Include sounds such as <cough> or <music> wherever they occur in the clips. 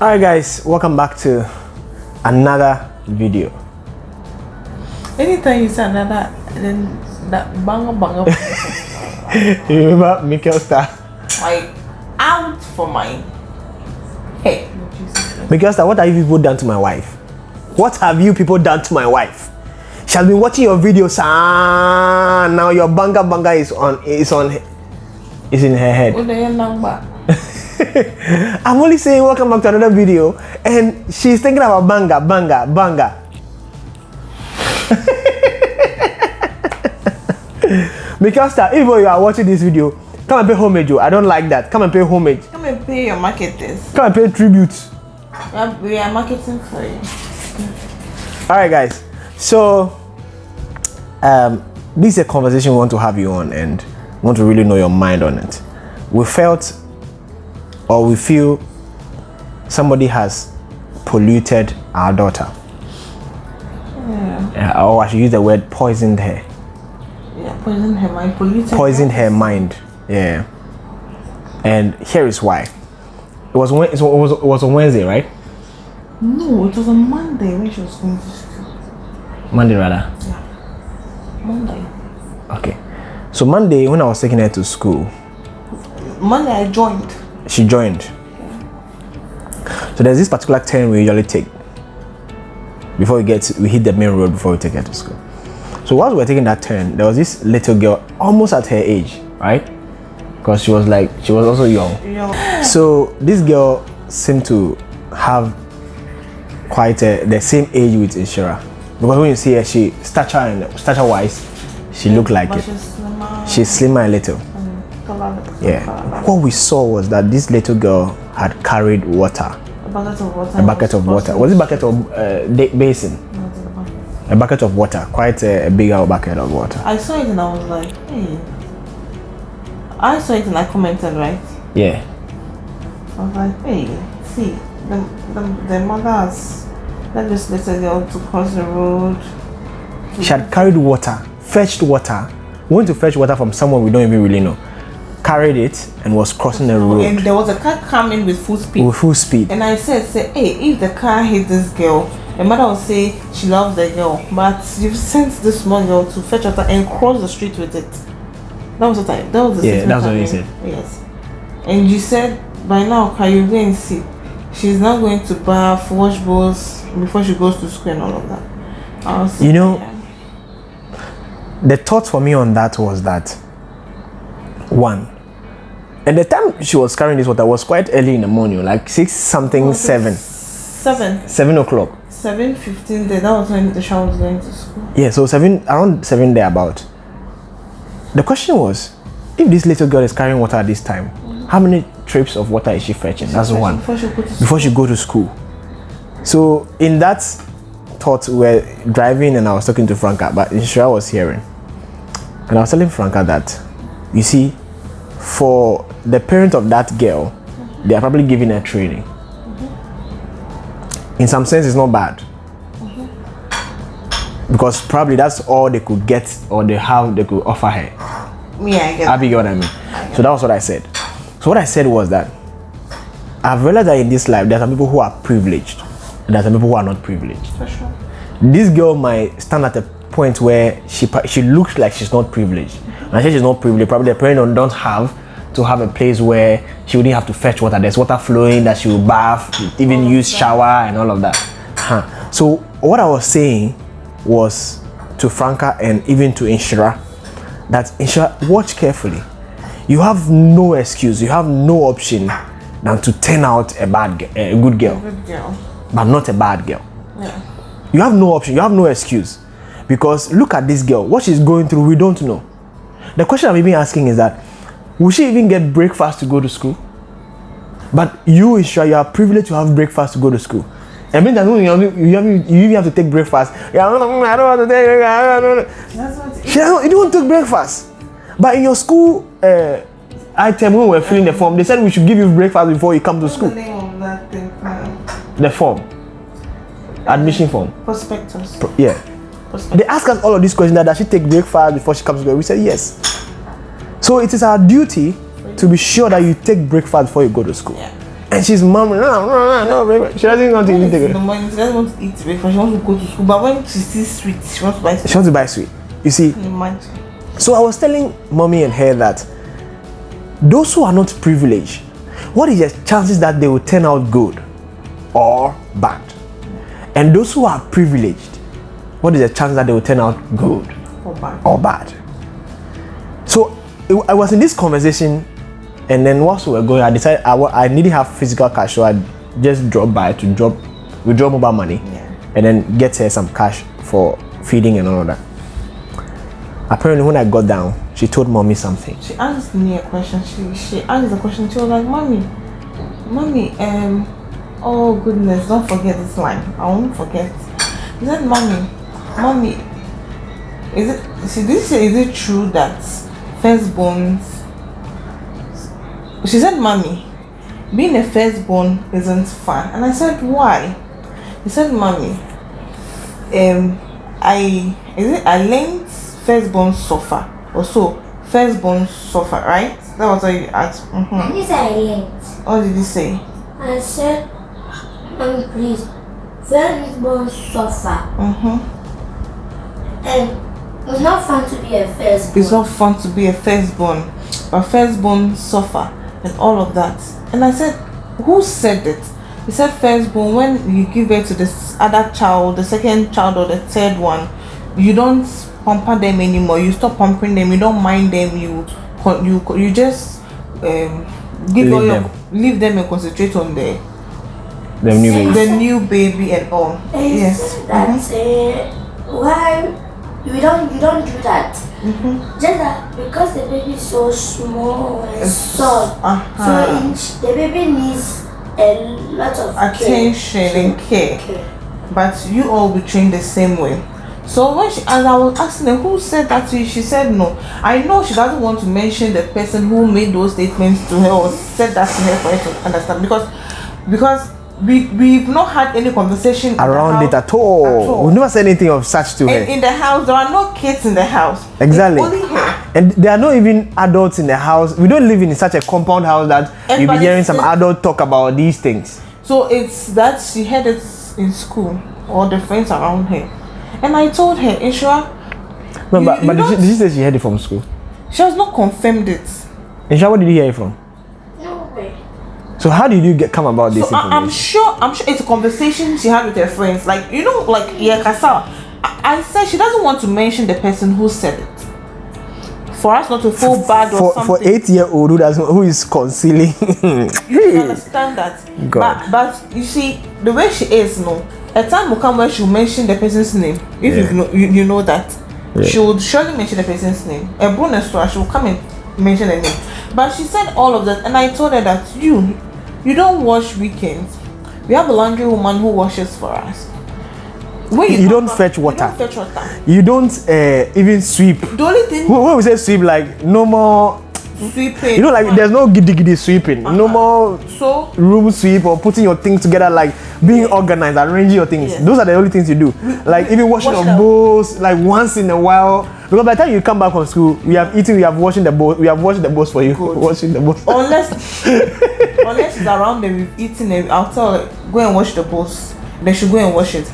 Alright guys, welcome back to another video. Anytime you say another, then that banger banger, <laughs> You remember Mikkel Star? like out for my head. Mikkel Star, what have you people done to my wife? What have you people done to my wife? She has been watching your videos ah, now your banga banga is on is on is in her head. What the hell number? <laughs> I'm only saying welcome back to another video and she's thinking about banga banga banga. <laughs> because Star, if you are watching this video, come and pay homage. oh. I don't like that. Come and pay homage. Come and pay your marketers. Come and pay tribute. We are, we are marketing for you. All right, guys. So, um, this is a conversation we want to have you on, and want to really know your mind on it. We felt, or we feel, somebody has polluted our daughter, Yeah. Or I should use the word poisoned her, Yeah, poison her mind, polluted. poisoned her mind. Yeah. And here is why. It was it was it was on Wednesday, right? No, it was on Monday when she was going to school. Monday rather. Yeah. Monday. Okay. So Monday when I was taking her to school, Monday I joined. She joined. So there's this particular turn we usually take before we get we hit the main road before we take her to school. So while we were taking that turn, there was this little girl almost at her age, right? Because she was like she was also young. You So this girl seemed to have quite a, the same age with Inshira. Because when you see her, she stature and stature wise, she looked like but it. she's slimmer. She's slimmer a little. Yeah. What we saw was that this little girl had carried water, A bucket of water. a bucket of water. Was it a bucket of uh, basin? Not in the bucket. A bucket of water, quite a, a bigger bucket of water. I saw it and I was like, hey. I saw it and I commented, right? Yeah. I was like, hey, see, the, the, the mothers let this little girl to cross the road. She had carried water, fetched water, went to fetch water from someone we don't even really know, carried it and was crossing the road. And there was a car coming with full speed. with full speed. And I said, say, hey, if the car hit this girl, the mother will say she loves the girl, but you've sent this small girl to fetch water and cross the street with it. That was what I. That was the Yeah, that's what you said. Yes. And you said by now, can you go and see? She's not going to bath, wash bowls before she goes to school and all of that. I was You know- yeah. The thought for me on that was that one, and the time she was carrying this water was quite early in the morning, like six something, seven, Seven. seven o'clock. Seven fifteen there. That was when the shower was going to school. Yeah, so seven around seven there about. The question was, if this little girl is carrying water at this time, how many trips of water is she fetching? That's one. Before she go to school. Before she go to school. So in that thought, we we're driving and I was talking to Franca, but Inshira was hearing. And I was telling Franca that, you see, for the parent of that girl, they are probably giving her training. In some sense, it's not bad. Because probably that's all they could get or they have they could offer her. Yeah, I get Abby, you get what I mean? So that was what I said. So what I said was that I've realized that in this life there are some people who are privileged and there are some people who are not privileged. for sure. This girl might stand at a point where she she looks like she's not privileged. And she's not privileged, probably the parents don't have to have a place where she wouldn't have to fetch water. There's water flowing that she will bath, even oh, use shower and all of that. Huh. So what I was saying was to Franca and even to Inshira that Inshira watch carefully. You have no excuse, you have no option than to turn out a bad a good girl, Good girl. but not a bad girl. Yeah. You have no option, you have no excuse. Because look at this girl, what she's going through, we don't know. The question I'm even asking is that will she even get breakfast to go to school? But you, Isha, you are privileged to have breakfast to go to school. I mean, that you, have, you, you even have to take breakfast. Yeah, I don't I don't want to take don't- That's what She doesn't, you don't take breakfast. But in your school uh, item, when we were filling the form, they said we should give you breakfast before you come to What's the school. name of that thing? Uh, The form. Admission form. prospectus. Yeah. They ask us all of these questions that does she take breakfast before she comes to school? We said yes. So it is our duty to be sure that you take breakfast before you go to school. Yeah. And she's murmuring, no, no, no, no. She doesn't want to When eat it's in it. the morning, she doesn't want to eat breakfast. She wants to go to school. But when she sees sweet, she wants to buy She wants to buy sweet. You see, Imagine. so I was telling mommy and her that those who are not privileged, what is the chances that they will turn out good or bad? And those who are privileged, what is the chance that they will turn out good For bad. or bad? So it, I was in this conversation, and then whilst we were going, I decided I, I needed to have physical cash, so I just dropped by to drop withdraw mobile money, Yeah. and then get her some cash for feeding and all of that. Apparently, when I got down, she told mommy something. She asked me a question. She she asked a question. She was like, "Mommy, mommy, um, oh goodness, don't forget this line. I won't forget." She said, "Mommy, mommy, is it? Did say, is it true that firstborns?" She said, "Mommy, being a firstborn isn't fun." And I said, "Why?" He said, "Mommy, um, I is it I learned firstborn suffer or so firstborn suffer, right? That was what you asked. Mm-hmm. This I learned. What did you say? I said, Mommy, please, firstborn suffer. Mm-hmm. And it's not fun to be a firstborn. It's not fun to be a firstborn, but firstborn suffer and all of that. And I said, who said it? He said firstborn when you give birth to this other child, the second child or the third one, you don't pamper them anymore. You stop pampering them. You don't mind them. You you you just um, give Leave all your them. leave them and concentrate on the The new baby. the new baby and all. And he Yes. said that uh, why you don't you don't do that. Mm-hmm. Just that because the baby is so small and soft, Uh-huh. so each, the baby needs a lot of care. Attention and care. Okay. but you all be trained the same way. So when she as I was asking her who said that to you, she said no. I know she doesn't want to mention the person who made those statements to her or said that to her for her to understand because because we we've not had any conversation Around it at all. at all. We never said anything of such to In, her. in the house, there are no kids in the house. It's Exactly. only her. And there are not even adults in the house. We don't live in such a compound house that you'll be hearing some adult talk about these things. So it's that she had it in school or the friends around her. And I told her, Ishra, No, You- but, you but did, she, did she say she heard it from school? she has not confirmed it. Insha, where did you hear it from? So how did you get come about this So I, I'm sure I'm sure it's a conversation she had with her friends. Like you know, like yeah, Kasa. I, I said she doesn't want to mention the person who said it. For us not to feel bad or for, something. for eight year old who doesn't who is concealing you understand that. God. But but you see the way she is, no. A time will come where she'll mention the person's name. If Yeah. you know you, you know that. Yeah. She would surely mention the person's name. A bonus to her, she will come and mention the name. But she said all of that and I told her that you you don't wash weekends. We have a laundry woman who washes for us. When You come don't back- fetch you water. don't fetch water. you don't uh, even sweep The only thing when we say sweep like no more sweeping. you know like there's no giddy giddy sweeping. No uh-huh. more so room sweep or putting your things together like being organized arranging your things. Yeah. those are the only things you do. Like even washing wash up. bowls like once in a while. Because by the time you come back from school we have eaten we have washing the bowl we have washed the bowls for you. Good. <laughs> washing the bowls. Unless <laughs> unless she's around them we've eaten it i'll tell her go and wash the bowls. Then she'll go and wash it.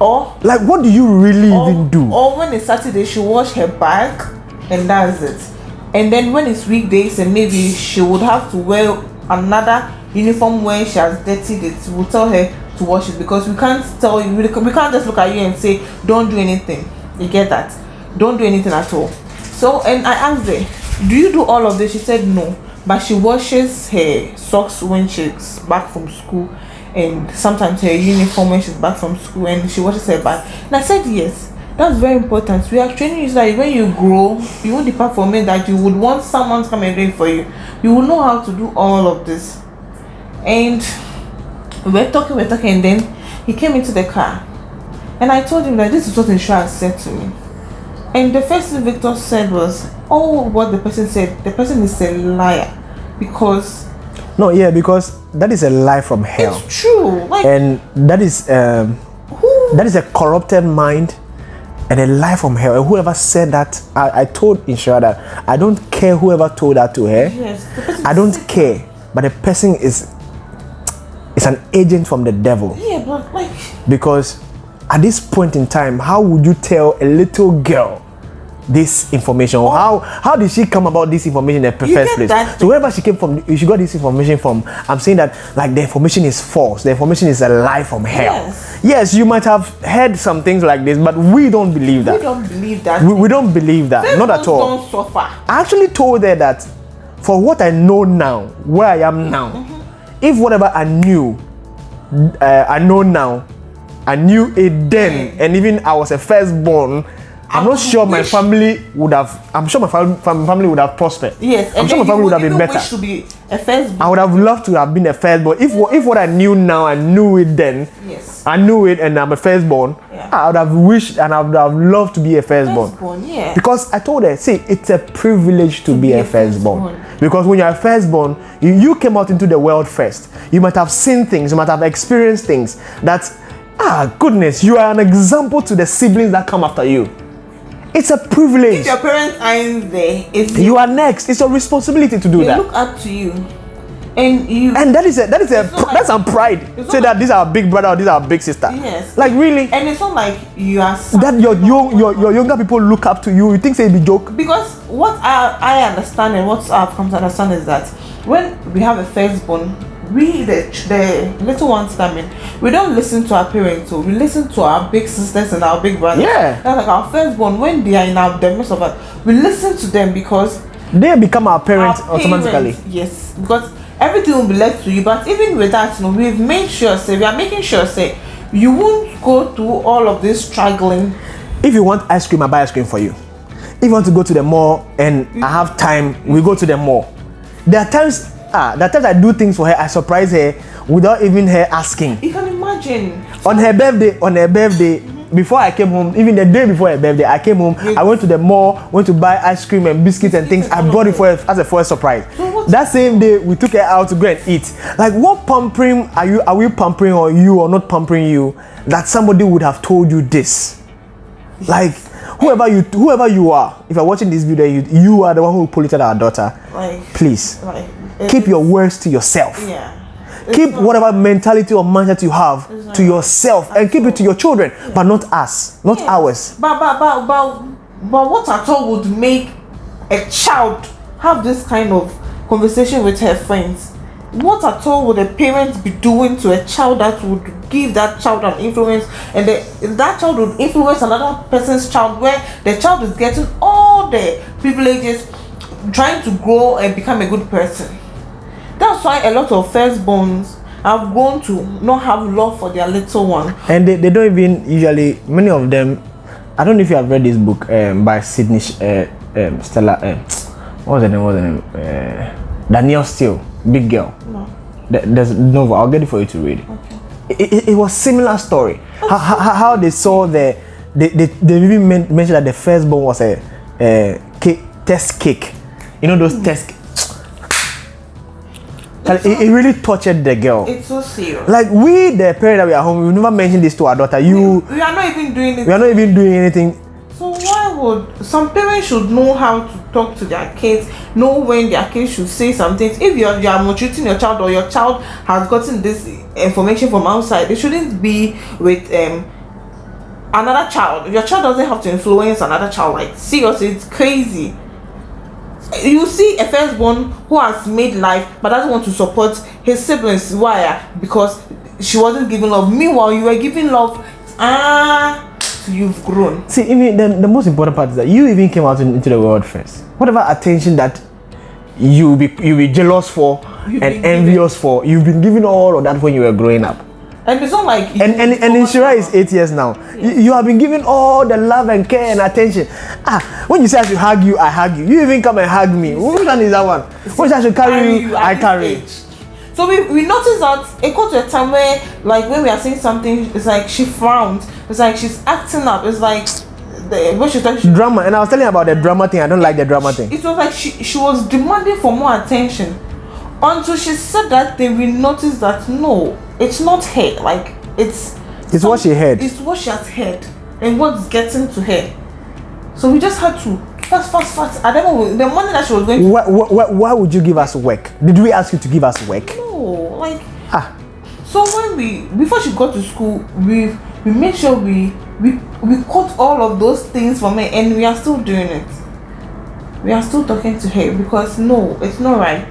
Or like what do you really or, even do? or when it's saturday she'll wash her bag and that's it and then when it's weekdays and maybe she would have to wear another uniform when she has dirtied it we'll tell her to wash it because we can't tell you we can't just look at you and say don't do anything. You get that? Don't do anything at all. So and i asked her do you do all of this? She said no. But she washes her socks when she's back from school and sometimes her uniform when she's back from school and she washes her bag. And i said yes that's very important. We are training you so that when you grow you won't depart from it that you would want someone to come and do it for you. You will know how to do all of this. And we're talking we're talking and then he came into the car. And i told him that this is what Inshira said to me. And the first thing victor said was oh what the person said the person is a liar. Because no yeah because that is a lie from hell. It's true. Like and that is um, who that is a corrupted mind and a lie from hell. And whoever said that, I, I told Inshira that I don't care whoever told that to her. yes I don't care, but the person is It's an agent from the devil Yeah, but like because at this point in time how would you tell a little girl this information? Or how how did she come about this information in the first place? so wherever she came from she got this information from i'm saying that like the information is false. The information is a lie from hell. Yes. yes you might have heard some things like this but we don't believe that. We don't believe that. we, we don't believe that. Not at all. Don't suffer. I actually told her that for what I know now, where I am now, if whatever I knew, uh, I know now, I knew it then, and even I was a firstborn, I'm not sure my family would have. I'm sure my fam- fam- family would have prospered. Yes, I'm sure my family would have been better. To be a first. I would have loved to have been a firstborn. If if what I knew now, I knew it then. Yes. I knew it, and I'm a firstborn. Yeah. I would have wished and I would have loved to be a firstborn. Firstborn, yeah. Because I told her, see, it's a privilege to, be, be a a firstborn. firstborn. Because when you're a firstborn, you, you came out into the world first. You might have seen things, you might have experienced things that, ah, goodness, you are an example to the siblings that come after you. It's a privilege. If your parents aren't there, it's You are next. It's your responsibility to do they that. look up to you, and you. and that is a that is a not that's some pride. Say that like- this is our big brother or this is our big sister. Yes. Like really, and it's not like you are that your young your, your younger people look up to you. You think say it be joke? because what I, I understand and what I've come to understand is that when we have a firstborn, we the, the little ones coming, we don't listen to our parents, so we listen to our big sisters and our big brothers. Yeah. That's like our firstborn when they are in our the midst of us, we listen to them because They become our parents our automatically. parents- yes, because everything will be left to you. But even with that, you know, we've made sure, say we are making sure, say you won't go through all of this struggling. If you want ice cream, I buy ice cream for you. If you want to go to the mall and I have time, we go to the mall. There are times, ah, are times I do things for her. I surprise her without even her asking. You can imagine. On her birthday, on her birthday, before I came home, even the day before her birthday, I came home. I went to the mall, went to buy ice cream and biscuits and things. I brought it for her as a first surprise. So That same day, we took her out to go and eat. Like, what pampering are you? Are we pampering or you or not pampering you? That somebody would have told you this. Like, whoever you, whoever you are, if you're watching this video, you, you are the one who polluted our daughter. Like, Please like keep your words to yourself yeah. keep not- whatever mentality or mindset you have not to yourself and keep it to your children but not us not Yeah. ours But but but but but what at all would make a child have this kind of conversation with her friends? What at all would a parent be doing to a child that would give that child an influence and the, that child would influence another person's child where the child is getting all the privileges trying to grow and become a good person that's why a lot of firstborns have grown to not have love for their little one. And they, they don't even usually many of them i don't know if you have read this book um, by sydney uh, um, stella um, what was the name what was the name? Uh, danielle steel big girl. No. There- there's no i'll get it for you to read. It, it, it was similar story. How, how, how they saw the they, they, they even men- mentioned that the firstborn was a, a cake, test cake. You know those test it, it really tortured the girl. It's so serious. Like we the parent that we are home we never mentioned this to our daughter. You we are not even doing it. we are not even doing anything. So why would some parents should know how to talk to their kids know when their kids should say something. if you're you are maltreating your child or your child has gotten this information from outside it shouldn't be with um another child. Your child doesn't have to influence another child. Like seriously it's crazy you see a firstborn who has made life but doesn't want to support his siblings. Why? Because she wasn't giving love. Meanwhile you were giving love ah you've grown. See even the, the most important part is that you even came out in- into the world first. Whatever attention that you be you be jealous for You've and envious for you've been given all of that when you were growing up and it's not like and and, and Inshira is eight years now. You, you have been given all the love and care and attention. Ah, when you say I should hug you, I hug you. You even come and hug me. Which one is that one? When I should carry you, I carry. age. So we, we noticed that it got to a time where like when we are saying something, it's like she frowned. It's like she's acting up. It's like the when she she, Drama, and I was telling about the drama thing. I don't like the drama thing. it was like she she was demanding for more attention. Until she said that thing, we noticed that no, it's not her. Like it's It's what she heard. It's what she has heard and what's getting to her. So we just had to fast, fast, fast. I don't know the money that she was going to. Why, why, why would you give us work? Did we ask you to give us work? No, like Ah, So when we before she got to school, we we made sure we we we caught all of those things from her, and we are still doing it. We are still talking to her because no, it's not right.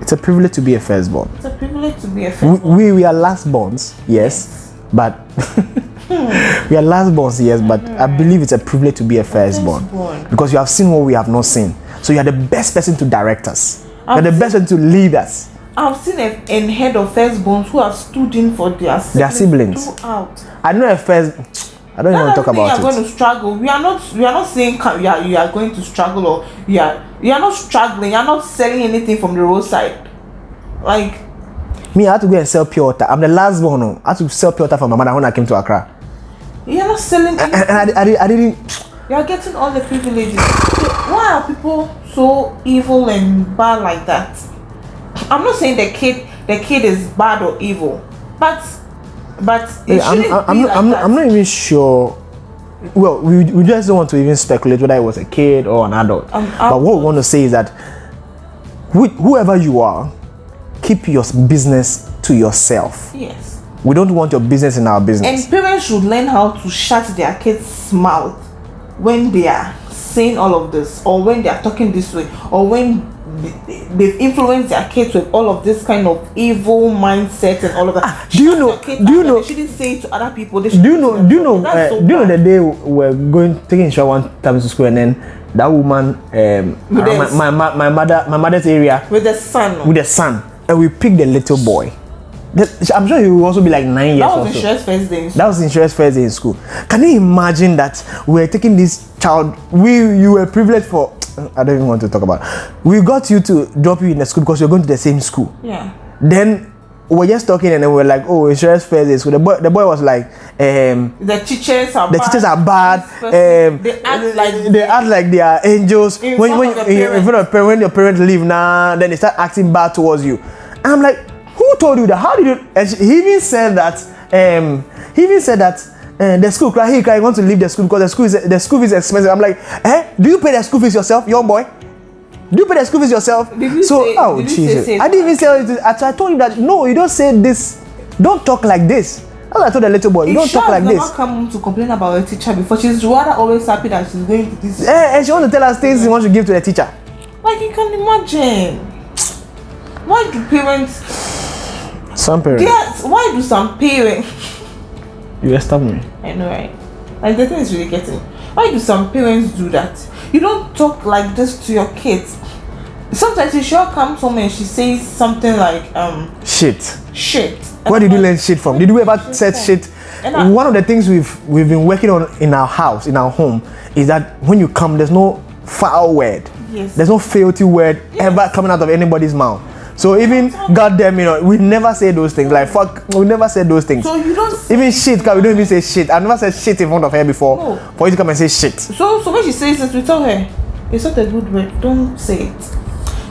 It's a privilege to be a firstborn. It's a privilege to be a We, first. we, we are lastborns, yes, but <laughs> we are lastborns, yes, but I mm. believe it's a privilege to be a firstborn Firstborn. because you have seen what we have not seen. So you are the best person to direct us. You're the best person to lead us. I've seen a, a head of firstborns who have stood in for their siblings, Their siblings. throughout. I know a first. I don't even want to talk about you're it. going to struggle. We are not. We are not saying you are, you are going to struggle or you are you are not struggling. You are not selling anything from the roadside. Like Me, I had to go and sell pure water. I'm the last one. oh. I had to sell pure water for my mother when I came to Accra. you are not selling. Anything. and I, I, did- I didn't. You are getting all the privileges. Why are people so evil and bad like that? I'm not saying the kid the kid is bad or evil, but but it Hey, I'm, I'm, be I'm, like I'm, that. I'm not even sure. Well, we, we just don't want to even speculate whether it was a kid or an adult. Um, but what we want to say is that wh- whoever you are, keep your business to yourself. yes. We don't want your business in our business. And parents should learn how to shut their kids' mouth when they are saying all of this, or when they are talking this way, or when they've influenced their kids with all of this kind of evil mindset and all of that. do you know- do you know- They shouldn't say it to other people. They do you know? Do you know? Uh, so do you know the day we were going taking shower one time to school and then that woman um, my, this- my, my, my mother my mother's area with the son? with the son and we picked the little boy. I'm sure he will also be like nine years that was Inshira's first day. That was Inshira's first day in school. Can you imagine that we were taking this child? We you were privileged for. I don't even want to talk about. We got you to drop you in the school because you're going to the same school. Yeah. Then we we're just talking and then we are like, oh, Inshira's first day. So the boy, the boy was like, um, The teachers are the bad. teachers are bad. Um, they act like they act like they are angels. In when when in, in parents. front of your parents leave now, then they start acting bad towards you. And I'm like, who told you that? How did you? And she- he even said that. Um, he even said that. Uh, the school cry, he cry, want to leave the school because the school is the school is expensive. I'm like, eh? Do you pay the school fees yourself, young boy? Do you pay the school fees yourself? You so, say- oh did you say- Jesus! I didn't even say it. I told him that no, you don't say this. Don't talk like this. What I told the little boy. You don't talk like this. never come to complain about her teacher before. She's rather always happy that she's going to this. Eh, and she wants to tell us things she wants to give to the teacher. Like you can imagine. Why do parents? Some parents. Yes. Why do some parents? You stop me. I know, right? Like the thing is really getting. Why do some parents do that? You don't talk like this to your kids. Sometimes she sure comes home and she says something like um Shit. shit. Where did you learn shit from? Did you ever Shit said shit? And I- One of the things we've we've been working on in our house, in our home, is that when you come, there's no foul word. Yes. There's no filthy word ever coming out of anybody's mouth. So even goddamn, you know, we never say those things. Like fuck, we never say those things. So you don't. Even shit, cause we don't even say shit. I've never said shit in front of her before. No. For you to come and say shit. so so when she says it, we tell her it's not a good word. Don't say it.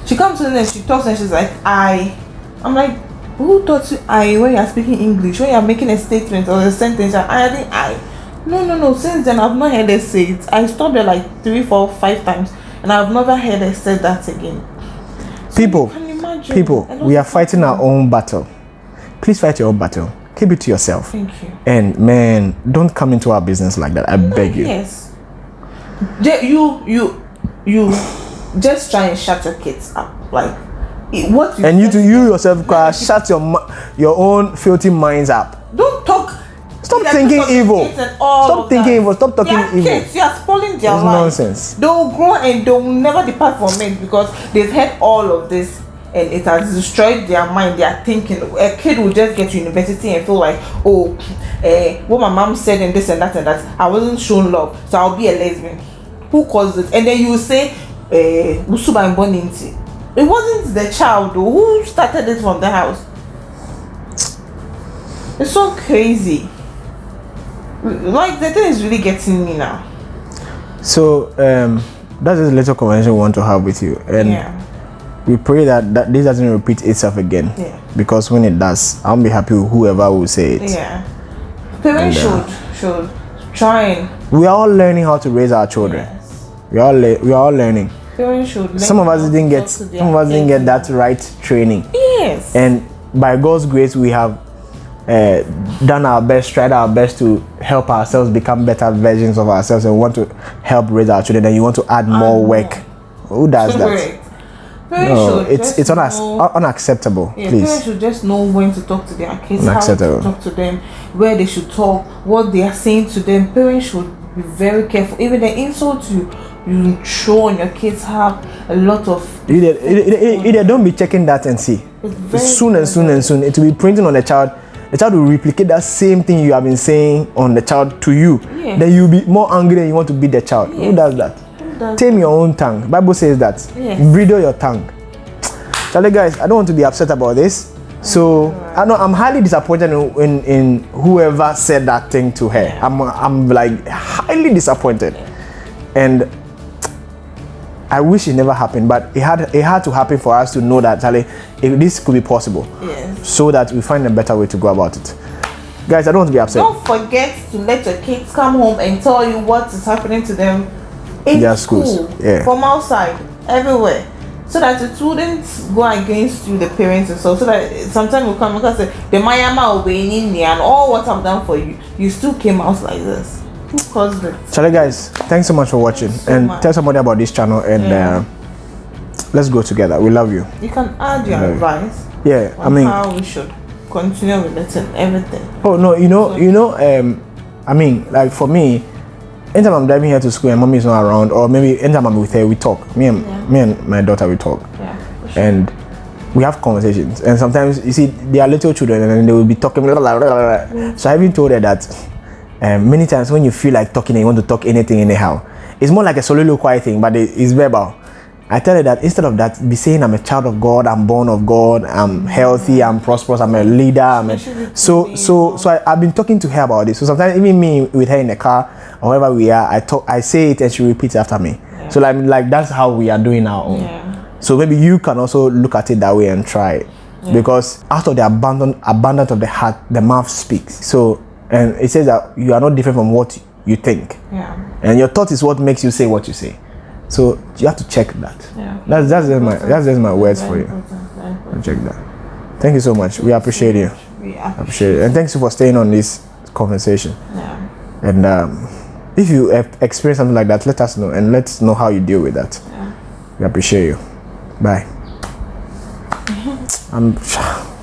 She comes in and she talks and she's like I. I'm like. Who taught you I when you're speaking English? When you're making a statement or a sentence, you're adding I. No, no, no. Since then, I've not heard her say it. I stopped her like three, four, five times, and I've never heard her say that again. People, you imagine? People, we are fighting our own battle. Please fight your own battle. Keep it to yourself. Thank you. And man, don't come into our business like that. I beg you. Yes. You, you, you, just try and shut your kids up. Like, it- what you And you to you yourself, uh, <laughs> shut your your own filthy minds up. Don't talk. Stop thinking evil. kids and all Stop thinking that. evil. Stop talking evil. Kids, you are spoiling their life. nonsense. They will grow and they will never depart from it because they've had all of this and it has destroyed their mind. They are thinking. A kid will just get to university and feel like, oh, eh, what my mom said and this and that and that. I wasn't shown love, so I'll be a lesbian. Who caused it? And then you say, eh, Usuba and Boninti. It wasn't the child though. Who started it from the house? It's so crazy. Like the thing is really getting me now. So um, that's a little conversation we want to have with you, and yeah. We pray that, that this doesn't repeat itself again. Yeah. Because when it does, I'll be happy with whoever will say it. Yeah. Parents And, uh, should should try and We are all learning how to raise our children. yes. We are le- we are all learning. Parents should. learn Some of us didn't get talk to their some of us didn't get that right training. Yes. And by God's grace, we have uh, done our best, tried our best to help ourselves become better versions of ourselves, and we want to help raise our children, then you want to add more more. work. Who does that? Parents No, should it's it's unac- know- uh, unacceptable. Yeah, parents should just know when to talk to their kids, how to talk to them, where they should talk, what they are saying to them. Parents should be very careful. Even the insults you you throw on your kids have a lot of. You did, don't be checking that and see. Soon and soon and soon, it will be printing on the child. The child will replicate that same thing you have been saying on the child to you. Yeah. Then you'll be more angry and you want to beat the child. Who does that? Does Tame your own tongue. Bible says that. Yes. Bridle your tongue. Charlie, guys, I don't want to be upset about this. So oh, I know I'm highly disappointed in, in, in whoever said that thing to her. I'm I'm like highly disappointed, and I wish it never happened. But it had it had to happen for us to know that Charlie, this could be possible, Yes. so that we find a better way to go about it. Guys, I don't want to be upset. Don't forget to let your kids come home and tell you what is happening to them in Their school, schools, yeah. from outside, everywhere, so that it wouldn't go against you, the parents and so. So that sometimes will come because the Mayama will be in there and all what I've done for you, you still came out like this. Who caused it? Charlie, guys, thanks so much for watching, so and much. tell somebody about this channel, and Yeah. uh, let's go together. We love you. You can add your Yeah. advice Yeah, I mean. how we should continue with it and everything. Oh no, you know, you know, um, I mean, like for me, anytime I'm driving here to school and mommy is not around, or maybe anytime I'm with her, we talk. Me and Yeah. me and my daughter we talk, Yeah. sure. and we have conversations. And sometimes you see, they are little children, and they will be talking. Blah, blah, blah. So I even told her that um, many times when you feel like talking and you want to talk anything anyhow, it's more like a soliloquy thing, but it's verbal. I tell her that instead of that, be saying I'm a child of God, I'm born of God, I'm healthy, I'm prosperous, I'm a leader. I'm a, so so so I, I've been talking to her about this. So sometimes even me with her in the car or wherever we are, I talk, I say it and she repeats after me. So like like that's how we are doing our own. Yeah. So maybe you can also look at it that way and try it. Because out of the abundant abundance of the heart, the mouth speaks. So and it says that you are not different from what you think. Yeah. And your thought is what makes you say what you say. So you have to check that. Yeah. That's that's just my that's just my words for you. Check that. Thank you so much. We appreciate you. We appreciate it. And thanks for staying on this conversation. yeah. And um, if you have experienced something like that, let us know and let's know how you deal with that. Yeah. We appreciate you. Bye. I'm <laughs>